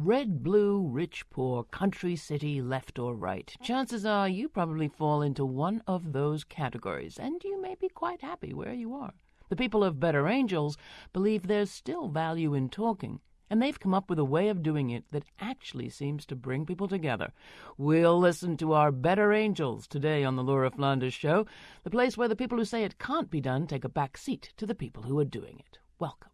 Red, blue, rich, poor, country, city, left or right. Chances are you probably fall into one of those categories, and you may be quite happy where you are. The people of Better Angels believe there's still value in talking, and they've come up with a way of doing it that actually seems to bring people together. We'll listen to our Better Angels today on the Laura Flanders Show, the place where the people who say it can't be done take a back seat to the people who are doing it. Welcome.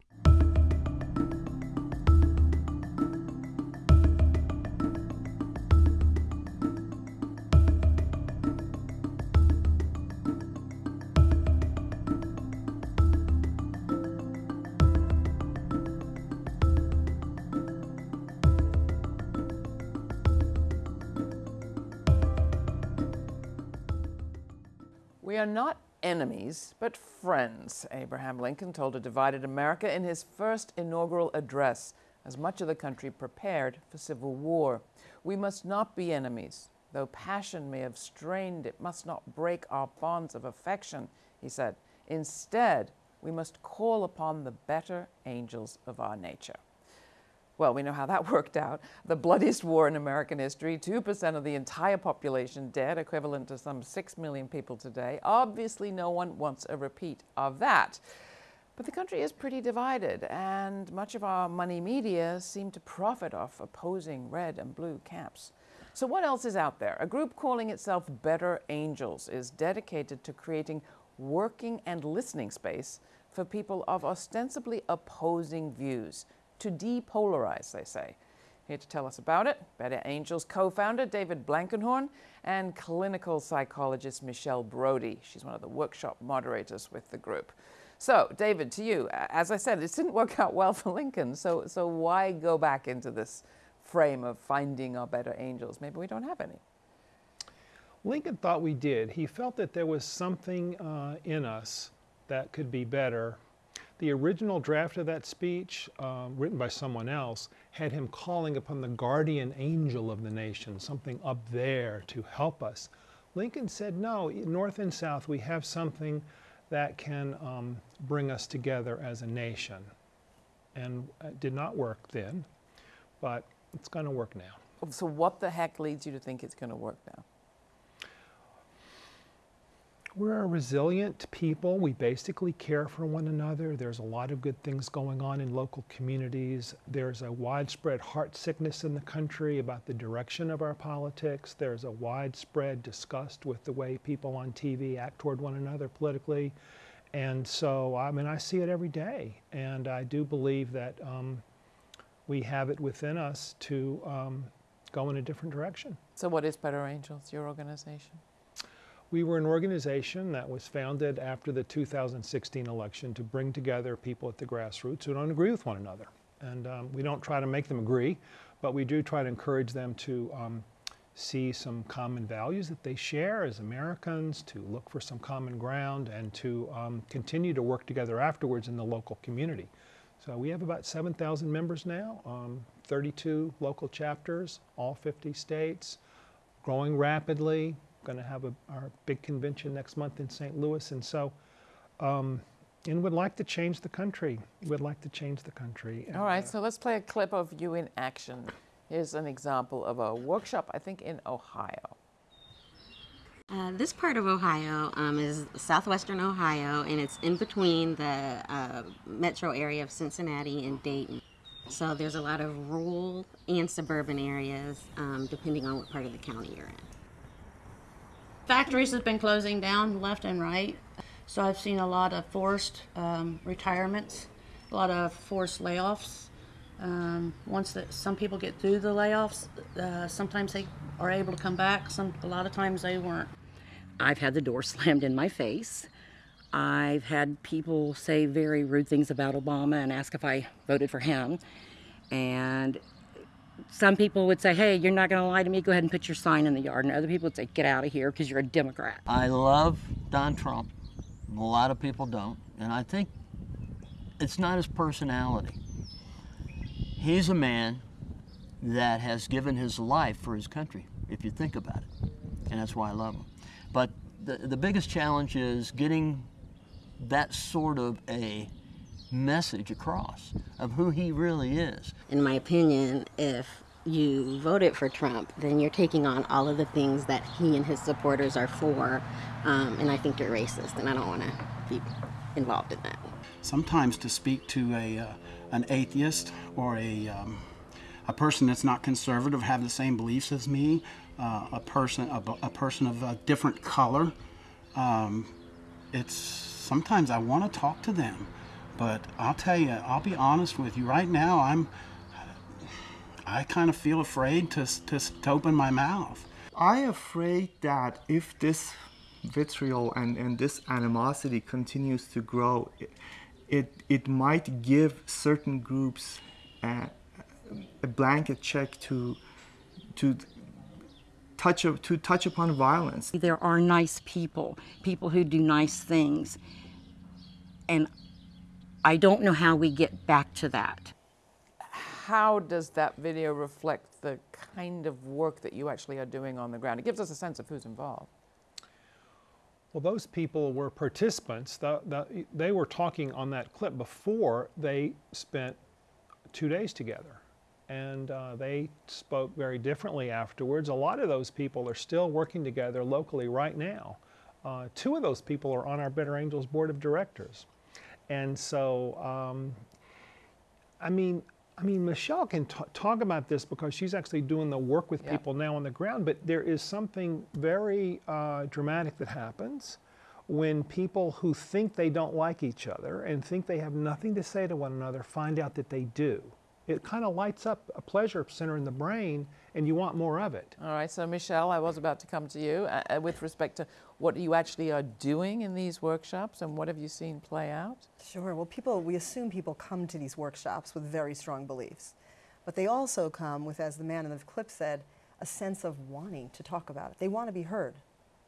We are not enemies, but friends, Abraham Lincoln told a divided America in his first inaugural address as much of the country prepared for civil war. We must not be enemies. Though passion may have strained, it must not break our bonds of affection, he said. Instead, we must call upon the better angels of our nature. Well, we know how that worked out. The bloodiest war in American history, 2% of the entire population dead, equivalent to some 6 million people today. Obviously, no one wants a repeat of that. But the country is pretty divided, and much of our money media seem to profit off opposing red and blue camps. So, what else is out there? A group calling itself Better Angels is dedicated to creating working and listening space for people of ostensibly opposing views to depolarize, they say. Here to tell us about it, Better Angels co founder David Blankenhorn and clinical psychologist Michelle Brody. She's one of the workshop moderators with the group. So, David, to you, as I said, this didn't work out well for Lincoln, so, so why go back into this frame of finding our better angels? Maybe we don't have any. Lincoln thought we did. He felt that there was something uh, in us that could be better the original draft of that speech, uh, written by someone else, had him calling upon the guardian angel of the nation, something up there to help us. Lincoln said, no, North and South, we have something that can um, bring us together as a nation. And it did not work then, but it's going to work now. So, what the heck leads you to think it's going to work now? We're a resilient people. We basically care for one another. There's a lot of good things going on in local communities. There's a widespread heart sickness in the country about the direction of our politics. There's a widespread disgust with the way people on TV act toward one another politically. And so, I mean, I see it every day. And I do believe that um, we have it within us to um, go in a different direction. So, what is Better Angels, your organization? We were an organization that was founded after the 2016 election to bring together people at the grassroots who don't agree with one another. And um, we don't try to make them agree, but we do try to encourage them to um, see some common values that they share as Americans, to look for some common ground, and to um, continue to work together afterwards in the local community. So we have about 7,000 members now, um, 32 local chapters, all 50 states, growing rapidly, going to have a, our big convention next month in St. Louis, and so, um, and would like to change the country. We'd like to change the country. All right, uh, so let's play a clip of you in action. Here's an example of a workshop, I think, in Ohio. Uh, this part of Ohio um, is southwestern Ohio, and it's in between the uh, metro area of Cincinnati and Dayton. So there's a lot of rural and suburban areas, um, depending on what part of the county you're in. Factories have been closing down left and right. So I've seen a lot of forced um, retirements, a lot of forced layoffs. Um, once that some people get through the layoffs, uh, sometimes they are able to come back. Some a lot of times they weren't. I've had the door slammed in my face. I've had people say very rude things about Obama and ask if I voted for him. And some people would say, hey, you're not going to lie to me, go ahead and put your sign in the yard. And other people would say, get out of here because you're a Democrat. I love Don Trump. A lot of people don't. And I think it's not his personality. He's a man that has given his life for his country, if you think about it. And that's why I love him. But the, the biggest challenge is getting that sort of a message across of who he really is. In my opinion, if you voted for Trump, then you're taking on all of the things that he and his supporters are for, um, and I think you're racist, and I don't want to be involved in that. Sometimes to speak to a uh, an atheist or a um, a person that's not conservative, have the same beliefs as me, uh, a person a, a, person of a different color, um, it's sometimes I want to talk to them, but I'll tell you, I'll be honest with you. Right now, I'm I kind of feel afraid to, to, to open my mouth. I'm afraid that if this vitriol and, and this animosity continues to grow, it, it, it might give certain groups a, a blanket check to, to touch, to touch upon violence. There are nice people, people who do nice things. And I don't know how we get back to that how does that video reflect the kind of work that you actually are doing on the ground? It gives us a sense of who's involved. Well, those people were participants. The, the, they were talking on that clip before they spent two days together. And uh, they spoke very differently afterwards. A lot of those people are still working together locally right now. Uh, two of those people are on our Better Angels Board of Directors. And so, um, I mean, I mean, Michelle can talk about this because she's actually doing the work with people now on the ground, but there is something very uh, dramatic that happens when people who think they don't like each other and think they have nothing to say to one another find out that they do. It kind of lights up a pleasure center in the brain and you want more of it. All right, so Michelle, I was about to come to you uh, uh, with respect to what you actually are doing in these workshops and what have you seen play out? Sure, well people, we assume people come to these workshops with very strong beliefs, but they also come with, as the man in the clip said, a sense of wanting to talk about it. They want to be heard.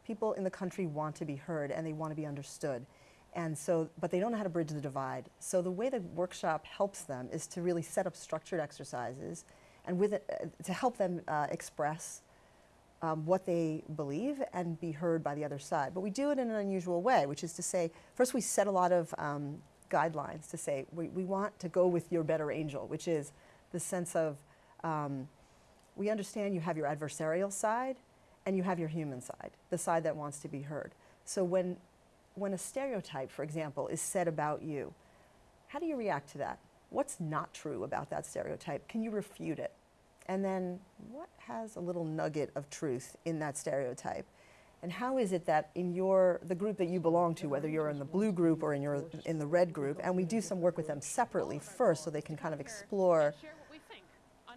People in the country want to be heard and they want to be understood. And so, but they don't know how to bridge the divide. So the way the workshop helps them is to really set up structured exercises and with it, uh, to help them uh, express um, what they believe and be heard by the other side. But we do it in an unusual way, which is to say, first we set a lot of um, guidelines to say, we, we want to go with your better angel, which is the sense of, um, we understand you have your adversarial side and you have your human side, the side that wants to be heard. So when, when a stereotype, for example, is said about you, how do you react to that? what's not true about that stereotype? Can you refute it? And then what has a little nugget of truth in that stereotype? And how is it that in your the group that you belong to, whether you're in the blue group or in your in the red group, and we do some work with them separately first, so they can kind of explore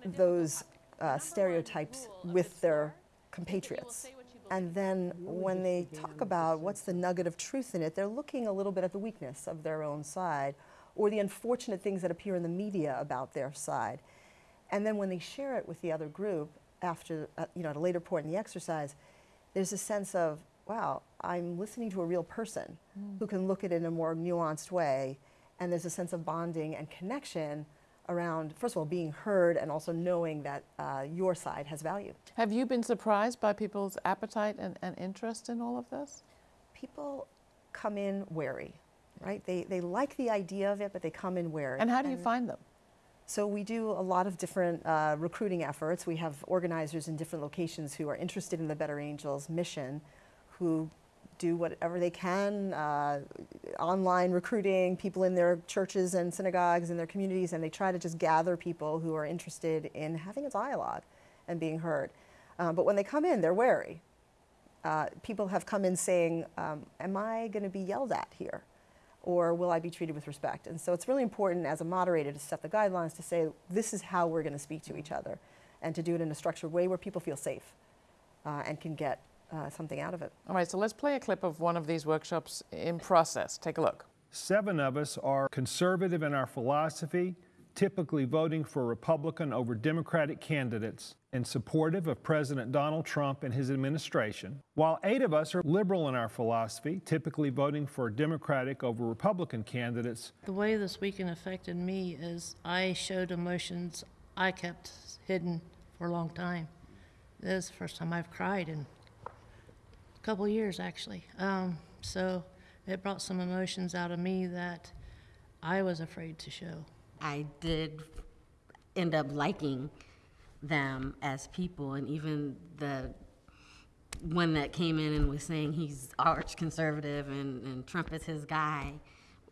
those uh, stereotypes with their compatriots. And then when they talk about what's the nugget of truth in it, they're looking a little bit at the weakness of their own side or the unfortunate things that appear in the media about their side. And then when they share it with the other group after, uh, you know, at a later point in the exercise, there's a sense of, wow, I'm listening to a real person mm. who can look at it in a more nuanced way. And there's a sense of bonding and connection around, first of all, being heard and also knowing that uh, your side has value. Have you been surprised by people's appetite and, and interest in all of this? People come in wary right? They, they like the idea of it, but they come in wary. And how do you and find them? So we do a lot of different uh, recruiting efforts. We have organizers in different locations who are interested in the Better Angels mission, who do whatever they can, uh, online recruiting, people in their churches and synagogues and their communities, and they try to just gather people who are interested in having a dialogue and being heard. Uh, but when they come in, they're wary. Uh, people have come in saying, um, am I going to be yelled at here? or will I be treated with respect? And so it's really important as a moderator to set the guidelines to say this is how we're going to speak to each other and to do it in a structured way where people feel safe uh, and can get uh, something out of it. All right, so let's play a clip of one of these workshops in process. Take a look. Seven of us are conservative in our philosophy, typically voting for Republican over Democratic candidates and supportive of President Donald Trump and his administration, while eight of us are liberal in our philosophy, typically voting for Democratic over Republican candidates. The way this weekend affected me is I showed emotions I kept hidden for a long time. This is the first time I've cried in a couple years, actually. Um, so it brought some emotions out of me that I was afraid to show. I did end up liking them as people, and even the one that came in and was saying he's arch conservative and, and Trump is his guy.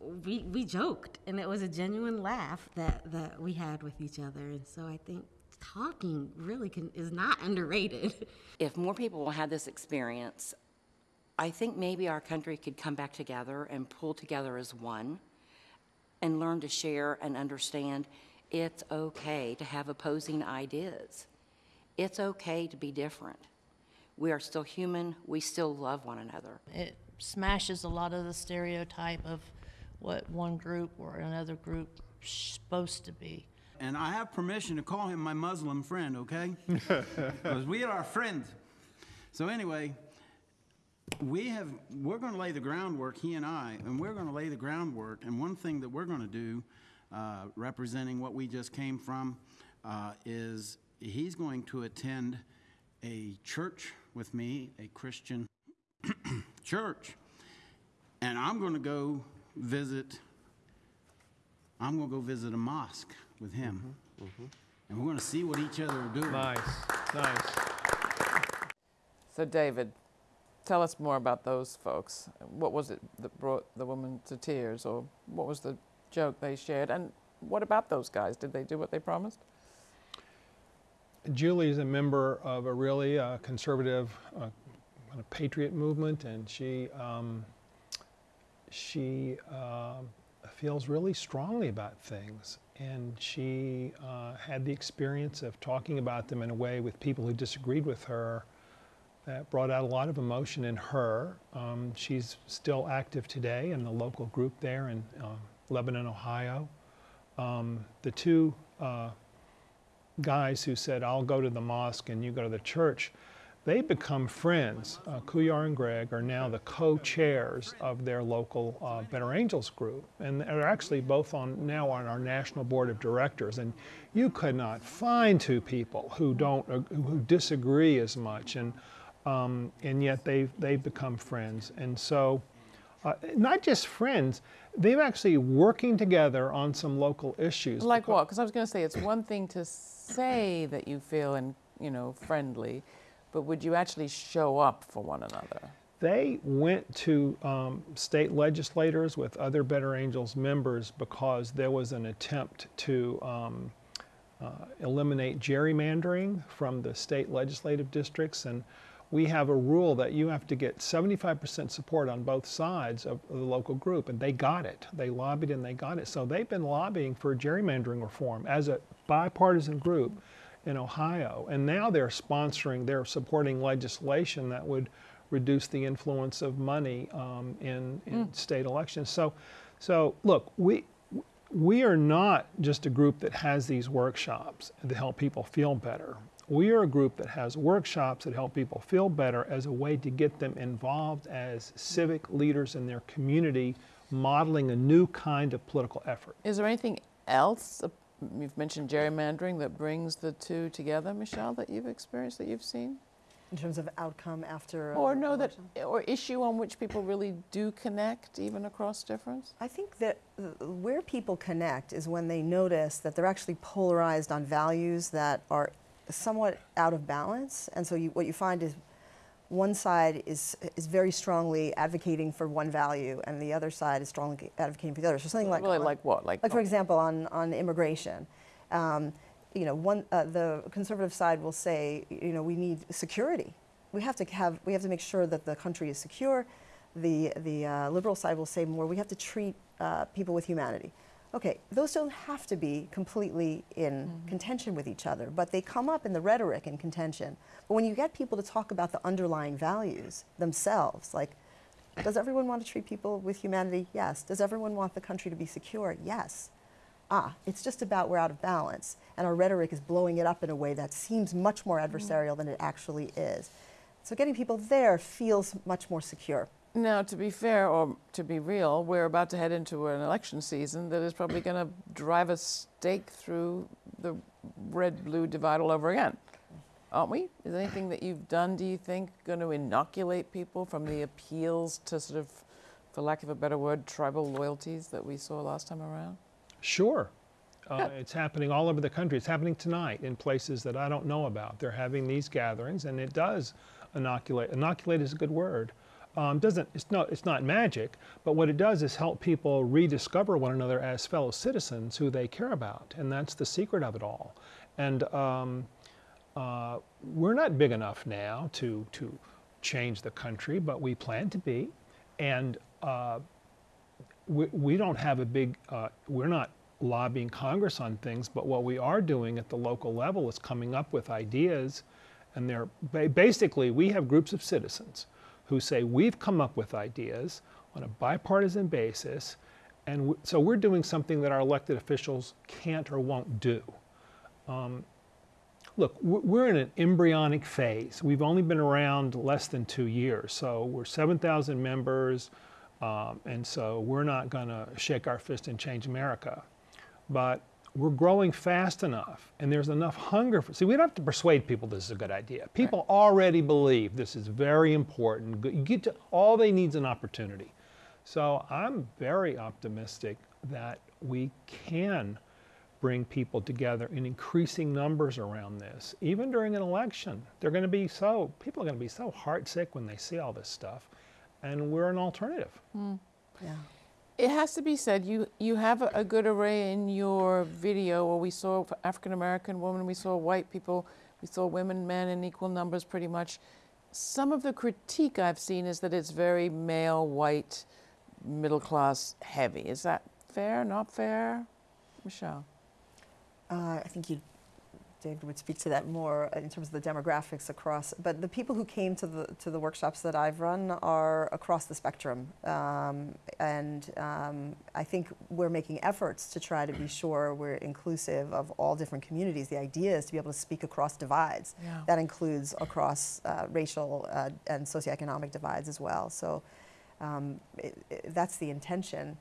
We, we joked, and it was a genuine laugh that, that we had with each other. And so I think talking really can, is not underrated. If more people had this experience, I think maybe our country could come back together and pull together as one and learn to share and understand it's okay to have opposing ideas. It's okay to be different. We are still human. We still love one another. It smashes a lot of the stereotype of what one group or another group is supposed to be. And I have permission to call him my Muslim friend, okay? Because we are friends. So anyway, we have we're going to lay the groundwork he and i and we're going to lay the groundwork and one thing that we're going to do uh, representing what we just came from uh, is he's going to attend a church with me a christian church and i'm going to go visit i'm going to go visit a mosque with him and we're going to see what each other are doing Nice, nice. So, David, tell us more about those folks. What was it that brought the woman to tears, or what was the joke they shared? And what about those guys? Did they do what they promised? Julie is a member of a really uh, conservative uh, kind of patriot movement, and she um, she uh, feels really strongly about things. And she uh, had the experience of talking about them in a way with people who disagreed with her that brought out a lot of emotion in her. Um, she's still active today in the local group there in uh, Lebanon, Ohio. Um, the two uh, guys who said, I'll go to the mosque and you go to the church, they become friends. Uh, Kouhyar and Greg are now the co-chairs of their local uh, Better Angels group, and they're actually both on now on our national board of directors. And you could not find two people who don't who disagree as much, and um, and yet they've they've become friends. And so, uh, not just friends, they're actually working together on some local issues. Like what? Because I was going to say it's one thing to say that you feel and you know friendly, but would you actually show up for one another? They went to um, state legislators with other Better Angels members because there was an attempt to um, uh, eliminate gerrymandering from the state legislative districts. And we have a rule that you have to get 75% support on both sides of the local group, and they got it. They lobbied and they got it. So they've been lobbying for gerrymandering reform as a bipartisan group in Ohio. And now they're sponsoring, they're supporting legislation that would reduce the influence of money um, in, in state elections. So, so look, we, we are not just a group that has these workshops to help people feel better. We are a group that has workshops that help people feel better as a way to get them involved as civic leaders in their community, modeling a new kind of political effort. Is there anything else? You've mentioned gerrymandering that brings the two together, Michelle, that you've experienced, that you've seen? in terms of outcome after. Or know that, or issue on which people really do connect, even across difference? I think that uh, where people connect is when they notice that they're actually polarized on values that are somewhat out of balance. And so you, what you find is one side is, is very strongly advocating for one value and the other side is strongly advocating for the other. So something like, Really, like what? Like, like for example, on, on immigration, um, you know, one, uh, the conservative side will say, you know, we need security. We have to have, we have to make sure that the country is secure. The, the uh, liberal side will say more, we have to treat uh, people with humanity. Okay, those don't have to be completely in contention with each other, but they come up in the rhetoric in contention. But when you get people to talk about the underlying values themselves, like, does everyone want to treat people with humanity? Yes. Does everyone want the country to be secure? Yes. Ah, it's just about we're out of balance, and our rhetoric is blowing it up in a way that seems much more adversarial than it actually is. So getting people there feels much more secure. Now, to be fair or to be real, we're about to head into an election season that is probably going to drive a stake through the red blue divide all over again. Aren't we? Is anything that you've done, do you think, going to inoculate people from the appeals to sort of for lack of a better word, tribal loyalties that we saw last time around? Sure. Uh, it's happening all over the country. It's happening tonight in places that I don't know about. They're having these gatherings, and it does inoculate. Inoculate is a good word. Um, doesn't it's not it's not magic, but what it does is help people rediscover one another as fellow citizens who they care about, and that's the secret of it all. And um, uh, we're not big enough now to to change the country, but we plan to be, and uh, we, we don't have a big. Uh, we're not lobbying Congress on things, but what we are doing at the local level is coming up with ideas, and they're basically we have groups of citizens who say we've come up with ideas on a bipartisan basis, and so we're doing something that our elected officials can't or won't do. Um, look, we're in an embryonic phase. We've only been around less than two years, so we're 7,000 members, um, and so we're not going to shake our fist and change America but we're growing fast enough and there's enough hunger for see we don't have to persuade people this is a good idea. People right. already believe this is very important. You get to all they need is an opportunity. So i'm very optimistic that we can bring people together in increasing numbers around this. Even during an election they're going to be so people are going to be so heartsick when they see all this stuff and we're an alternative. Mm. yeah it has to be said, you, you have a, a good array in your video where we saw African American women, we saw white people, we saw women, men in equal numbers pretty much. Some of the critique I've seen is that it's very male, white, middle class heavy. Is that fair, not fair? Michelle? Uh, I think you David would speak to that more in terms of the demographics across. But the people who came to the to the workshops that I've run are across the spectrum, um, and um, I think we're making efforts to try to be sure we're inclusive of all different communities. The idea is to be able to speak across divides. Yeah. That includes across uh, racial uh, and socioeconomic divides as well. So um, it, it, that's the intention.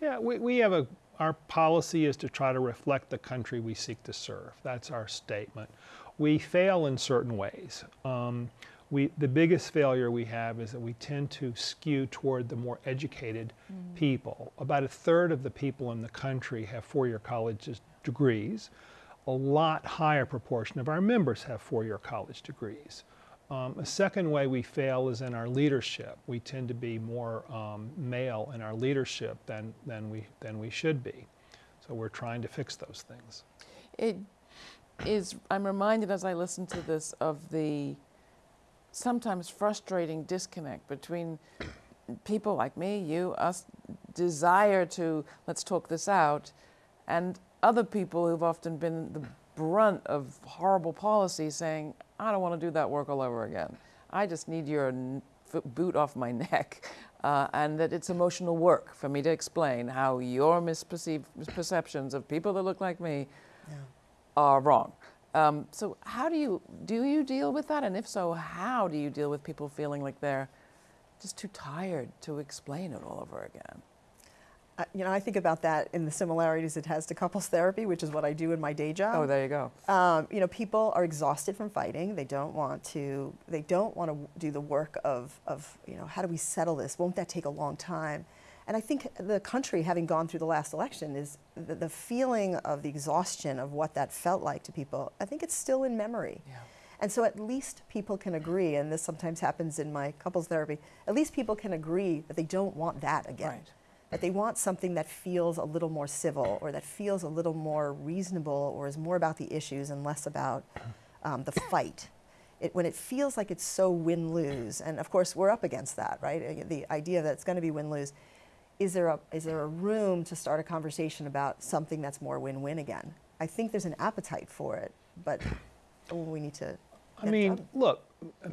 Yeah, we, we have a our policy is to try to reflect the country we seek to serve. That's our statement. We fail in certain ways. Um, we, the biggest failure we have is that we tend to skew toward the more educated mm. people. About a third of the people in the country have four-year college degrees. A lot higher proportion of our members have four-year college degrees. Um, a second way we fail is in our leadership. We tend to be more um, male in our leadership than, than, we, than we should be. So we're trying to fix those things. It is, I'm reminded as I listen to this of the sometimes frustrating disconnect between people like me, you, us, desire to, let's talk this out, and other people who've often been the brunt of horrible policy saying, I don't want to do that work all over again. I just need your boot off my neck. Uh, and that it's emotional work for me to explain how your misperceived misperceptions of people that look like me yeah. are wrong. Um, so how do you do you deal with that? And if so, how do you deal with people feeling like they're just too tired to explain it all over again? You know, I think about that in the similarities it has to couples therapy, which is what I do in my day job. Oh, there you go. Um, you know, people are exhausted from fighting. They don't want to. They don't want to do the work of, of you know, how do we settle this? Won't that take a long time? And I think the country, having gone through the last election, is the, the feeling of the exhaustion of what that felt like to people. I think it's still in memory. Yeah. And so at least people can agree, and this sometimes happens in my couples therapy, at least people can agree that they don't want that again. Right that they want something that feels a little more civil or that feels a little more reasonable or is more about the issues and less about um, the fight. It, when it feels like it's so win-lose, and of course we're up against that, right? The idea that it's going to be win-lose. Is there, a, is there a room to start a conversation about something that's more win-win again? I think there's an appetite for it, but we need to I mean, look,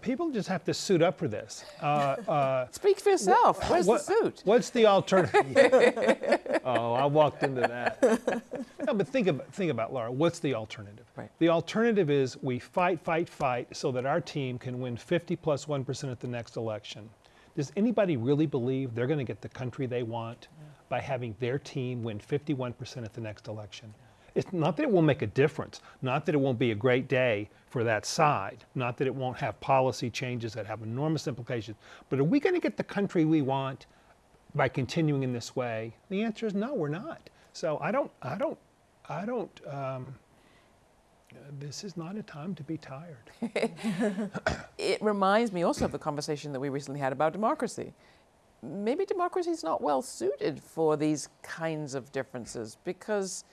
people just have to suit up for this. Uh, uh, Speak for yourself. Where's what, the suit? What's the alternative? oh, I walked into that. no, but think about, think about, Laura, what's the alternative? Right. The alternative is we fight, fight, fight so that our team can win 50 plus 1 at the next election. Does anybody really believe they're going to get the country they want yeah. by having their team win 51% at the next election? Yeah. It's not that it will make a difference, not that it won't be a great day for that side, not that it won't have policy changes that have enormous implications, but are we going to get the country we want by continuing in this way? The answer is no, we're not. So I don't, I don't, I don't, um, this is not a time to be tired. it reminds me also of the conversation that we recently had about democracy. Maybe democracy is not well suited for these kinds of differences because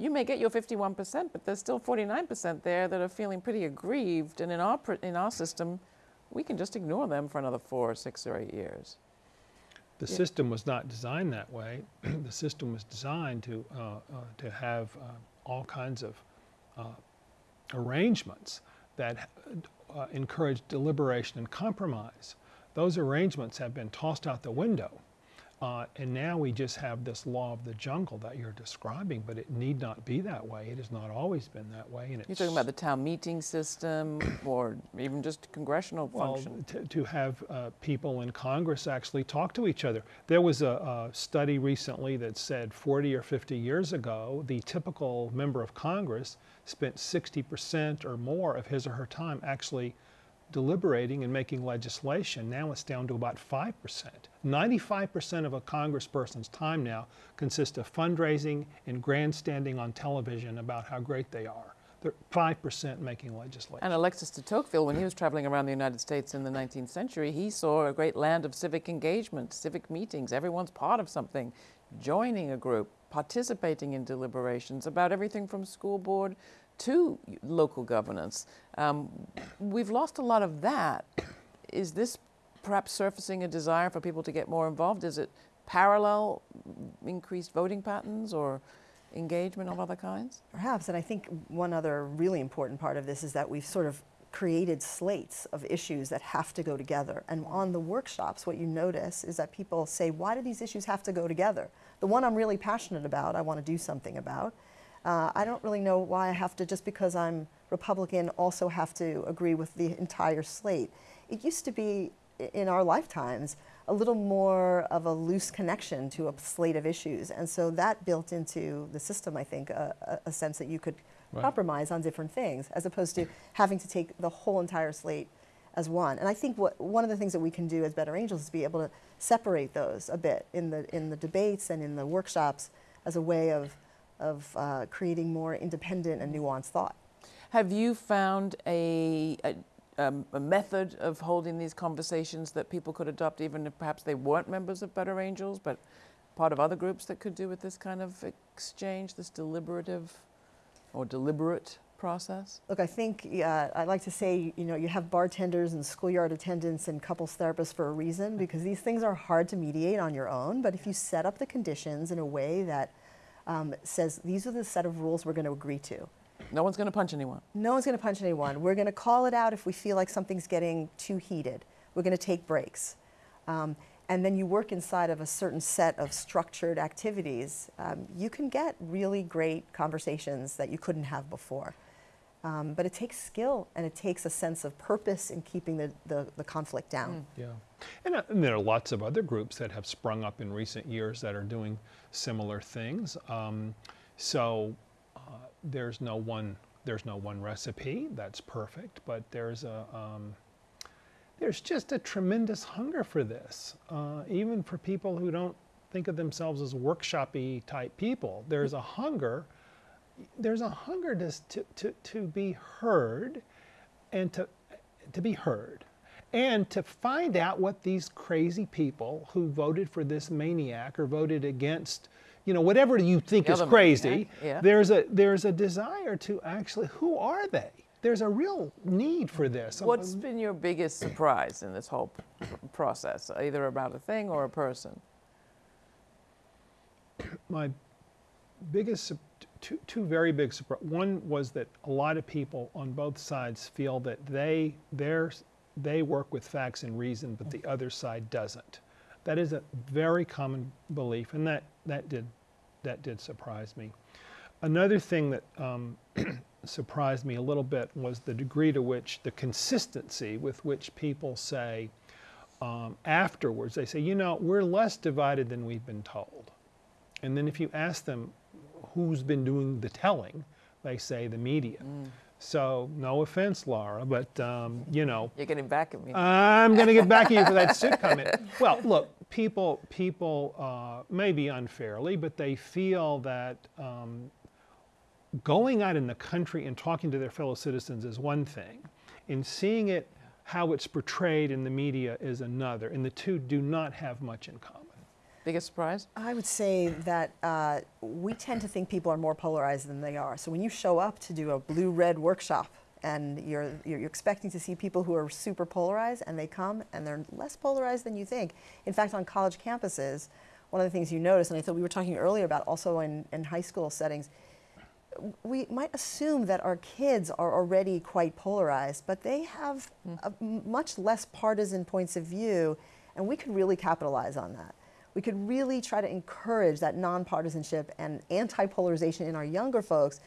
you may get your 51%, but there's still 49% there that are feeling pretty aggrieved. And in our, in our system, we can just ignore them for another four or six or eight years. The yeah. system was not designed that way. the system was designed to, uh, uh, to have uh, all kinds of uh, arrangements that uh, encourage deliberation and compromise. Those arrangements have been tossed out the window uh, and now we just have this law of the jungle that you're describing, but it need not be that way. It has not always been that way. And you're talking about the town meeting system or even just congressional well, function? To, to have uh, people in Congress actually talk to each other. There was a, a study recently that said 40 or 50 years ago, the typical member of Congress spent 60% or more of his or her time actually deliberating and making legislation. Now it's down to about 5%. 95% of a congressperson's time now consists of fundraising and grandstanding on television about how great they are. They're 5% making legislation. And Alexis de Tocqueville, when he was traveling around the United States in the 19th century, he saw a great land of civic engagement, civic meetings. Everyone's part of something, joining a group, participating in deliberations about everything from school board to local governance. Um, we've lost a lot of that. Is this perhaps surfacing a desire for people to get more involved? Is it parallel increased voting patterns or engagement of other kinds? Perhaps, and I think one other really important part of this is that we've sort of created slates of issues that have to go together. And on the workshops, what you notice is that people say, why do these issues have to go together? The one I'm really passionate about, I want to do something about. Uh, I don't really know why I have to, just because I'm Republican, also have to agree with the entire slate. It used to be, in our lifetimes, a little more of a loose connection to a slate of issues. And so that built into the system, I think, a, a sense that you could right. compromise on different things, as opposed to having to take the whole entire slate as one. And I think what, one of the things that we can do as Better Angels is be able to separate those a bit in the, in the debates and in the workshops as a way of of uh, creating more independent and nuanced thought. Have you found a, a, um, a, method of holding these conversations that people could adopt even if perhaps they weren't members of Better Angels, but part of other groups that could do with this kind of exchange, this deliberative or deliberate process? Look, I think uh, I like to say, you know, you have bartenders and schoolyard attendants and couples therapists for a reason because these things are hard to mediate on your own. But if you set up the conditions in a way that um, says these are the set of rules we're going to agree to. No one's going to punch anyone. No one's going to punch anyone. We're going to call it out if we feel like something's getting too heated. We're going to take breaks. Um, and then you work inside of a certain set of structured activities, um, you can get really great conversations that you couldn't have before. Um, but it takes skill and it takes a sense of purpose in keeping the, the, the conflict down. Mm. Yeah. And, uh, and, there are lots of other groups that have sprung up in recent years that are doing similar things. Um, so uh, there's no one there's no one recipe that's perfect, but there's a um, there's just a tremendous hunger for this, uh, even for people who don't think of themselves as workshopy type people. There's a hunger there's a hunger to, to, to, to be heard and to, to be heard and to find out what these crazy people who voted for this maniac or voted against you know whatever you think is crazy yeah. there's a there's a desire to actually who are they? There's a real need for this. Um, What's been your biggest surprise in this whole process either about a thing or a person? My biggest two, two very big surprises. One was that a lot of people on both sides feel that they, they work with facts and reason, but the other side doesn't. That is a very common belief, and that, that, did, that did surprise me. Another thing that um, surprised me a little bit was the degree to which the consistency with which people say um, afterwards, they say, you know, we're less divided than we've been told. And then if you ask them, who's been doing the telling, they say the media. Mm. So no offense, Laura, but um, you know. You're getting back at me. I'm going to get back at you for that suit comment. Well, look, people, people uh, maybe unfairly, but they feel that um, going out in the country and talking to their fellow citizens is one thing, and seeing it how it's portrayed in the media is another, and the two do not have much in common. Biggest surprise? I would say that uh, we tend to think people are more polarized than they are. So when you show up to do a blue-red workshop and you're, you're expecting to see people who are super polarized and they come and they're less polarized than you think. In fact, on college campuses, one of the things you notice, and I thought we were talking earlier about also in, in high school settings, we might assume that our kids are already quite polarized, but they have a m- much less partisan points of view, and we could really capitalize on that. We could really try to encourage that nonpartisanship and anti-polarization in our younger folks,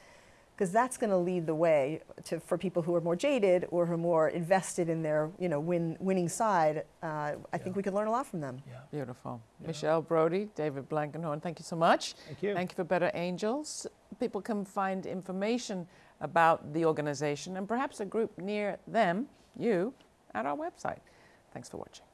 because that's going to lead the way to, for people who are more jaded or who are more invested in their, you know, win, winning side. Uh, I think we could learn a lot from them. Yeah. Beautiful. Michelle Brody, David Blankenhorn, thank you so much. Thank you. Thank you for Better Angels. People can find information about the organization and perhaps a group near them, you, at our website. Thanks for watching.